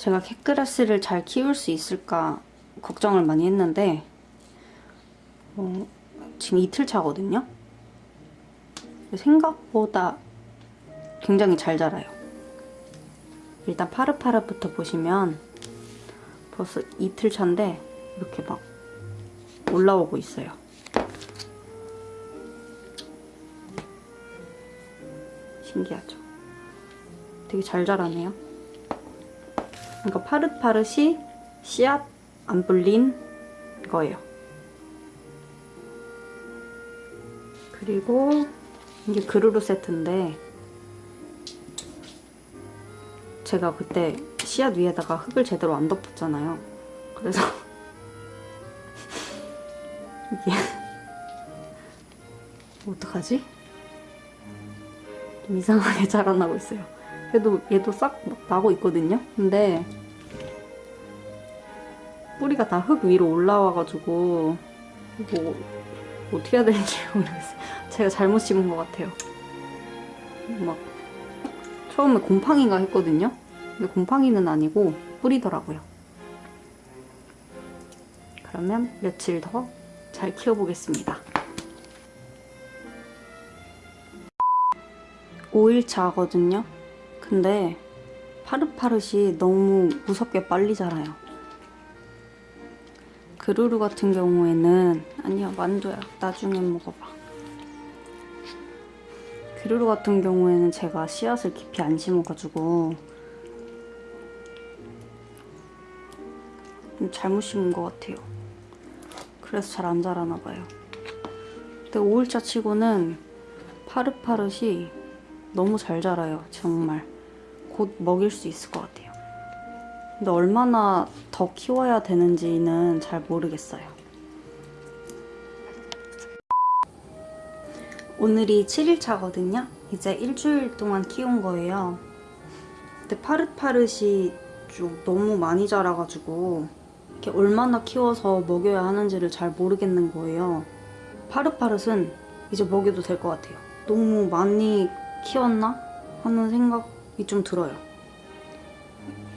제가 캣그라스를 잘 키울 수 있을까 걱정을 많이 했는데 어, 지금 이틀 차거든요. 생각보다 굉장히 잘 자라요. 일단 파르파르부터 보시면 벌써 이틀 차인데 이렇게 막 올라오고 있어요. 신기하죠? 되게 잘 자라네요. 그러니까 파릇파릇이 씨앗 안 불린 거예요. 그리고 이게 그루루 세트인데 제가 그때 씨앗 위에다가 흙을 제대로 안 덮었잖아요. 그래서 이게 어떡하지? 좀 이상하게 자라나고 있어요. 얘도 얘도 싹 나고 있거든요. 근데 뿌리가 다 흙 위로 올라와가지고 뭐 어떻게 해야 되는지 모르겠어요. 제가 잘못 심은 것 같아요. 막 처음에 곰팡이가 했거든요. 근데 곰팡이는 아니고 뿌리더라고요. 그러면 며칠 더 잘 키워보겠습니다. 5일차거든요. 근데 파릇파릇이 너무 무섭게 빨리 자라요. 그루루 같은 경우에는 아니야 만두야 나중에 먹어봐. 그루루 같은 경우에는 제가 씨앗을 깊이 안 심어가지고 좀 잘못 심은 것 같아요. 그래서 잘 안 자라나 봐요. 근데 5일차 치고는 파릇파릇이 너무 잘 자라요. 정말. 곧 먹일 수 있을 것 같아요. 근데 얼마나 더 키워야 되는지는 잘 모르겠어요. 오늘이 7일차거든요. 이제 일주일 동안 키운 거예요. 근데 파릇파릇이 좀 너무 많이 자라가지고 이렇게 얼마나 키워서 먹여야 하는지를 잘 모르겠는 거예요. 파릇파릇은 이제 먹여도 될 것 같아요. 너무 많이 키웠나? 하는 생각 이 좀 들어요.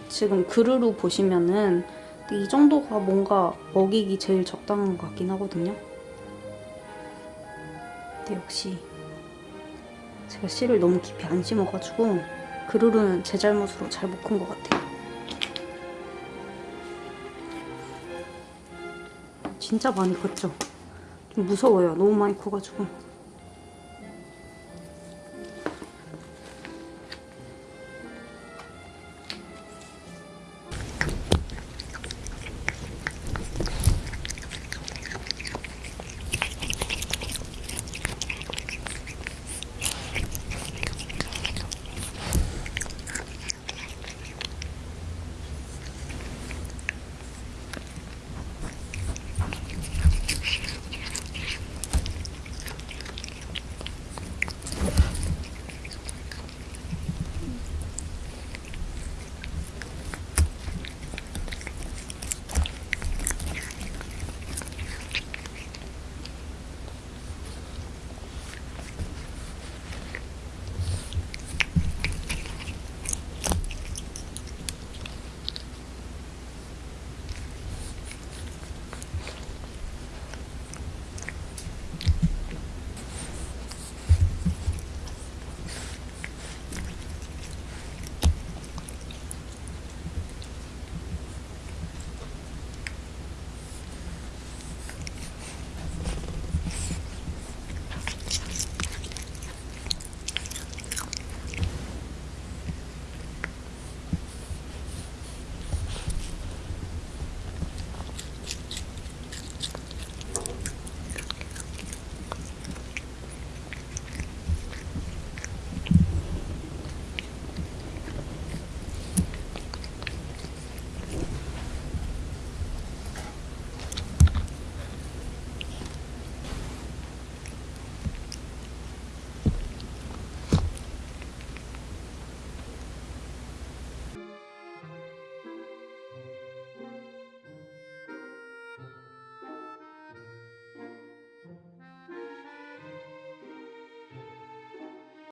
지금 그루루 보시면은 이 정도가 뭔가 먹이기 제일 적당한 것 같긴 하거든요. 근데 역시 제가 씨를 너무 깊이 안 심어가지고 그루루는 제 잘못으로 잘 못 큰 것 같아요. 진짜 많이 컸죠? 좀 무서워요. 너무 많이 커가지고.